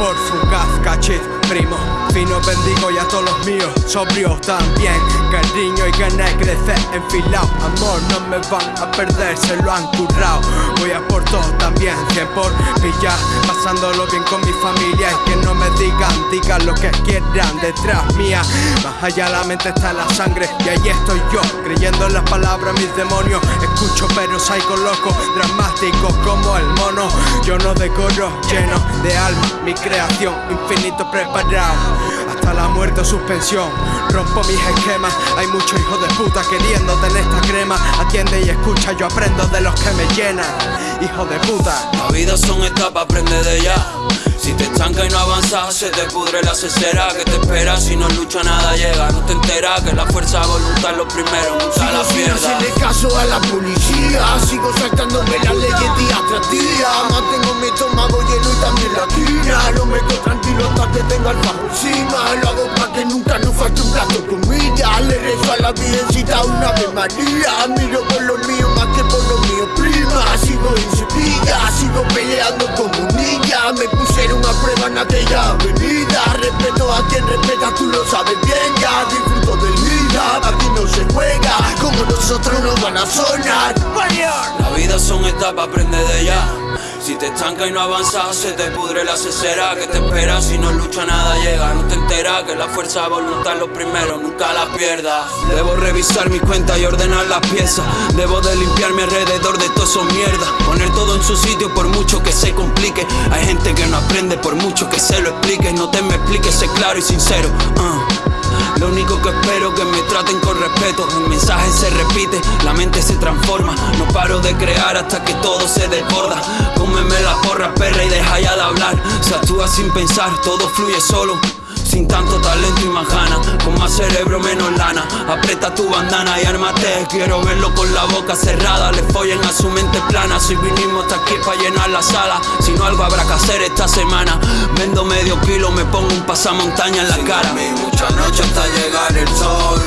amor fugaz, cachit, primo Fino bendigo y a todos los míos, sobrios también Cariño y ganas de crecer enfilado Amor no me van a perder, se lo han currado Voy a por todo también, cien por pillar Pasándolo bien con mi familia y que no me lo que quieran detrás mía Más allá la mente está la sangre y ahí estoy yo Creyendo en las palabras mis demonios Escucho pero psycho loco, dramático como el mono Yo no decoro, lleno de alma Mi creación, infinito preparado hasta la muerte o suspensión. Rompo mis esquemas, hay muchos hijos de puta queriendo tener esta crema. Atiende y escucha, yo aprendo de los que me llenan. Hijo de puta. La vida son etapas, aprende de ella. Si te estanca y no avanzas, se te pudre la cesera que te espera. Si no lucha, nada llega. No te enteras que la fuerza voluntad lo primero, nunca la pierda. Sin caso a la policía, sigo saltándome la leyes día tras día. Mantengo mi estómago lleno y también la quina. No me quedo tranquilo hasta que tenga el bajo encima. Lo hago para que nunca nos falte un plato de comida. Le rezo a la virgencita una ave María. Miro por los míos pusieron a prueba en aquella avenida. Respeto a quien respeta, tú lo sabes bien. Ya disfruto del vida, aquí no se juega. Como nosotros nos van a sonar. La vida son etapas, aprende de ella. Si te estanca y no avanzas, se te pudre la cesera que te espera. Si no lucha, nada llega. No que la fuerza de voluntad lo primero, nunca la pierdas. Debo revisar mi cuenta y ordenar las piezas. Debo de limpiar mi alrededor de todo eso mierda. Poner todo en su sitio por mucho que se complique. Hay gente que no aprende por mucho que se lo explique. No te me expliques, sé claro y sincero. Uh. Lo único que espero que me traten con respeto. El mensaje se repite, la mente se transforma. No paro de crear hasta que todo se desborda. Cómeme la porra, perra, y deja ya de hablar. Se actúa sin pensar, todo fluye solo. Sin tanto talento y más ganas, con más cerebro, menos lana. Aprieta tu bandana y ármate. Quiero verlo con la boca cerrada. Le follen a su mente plana. Si vinimos hasta aquí para llenar la sala. Si no, algo habrá que hacer esta semana. Vendo medio kilo, me pongo un pasamontaña en la cara. muchas noches hasta llegar el sol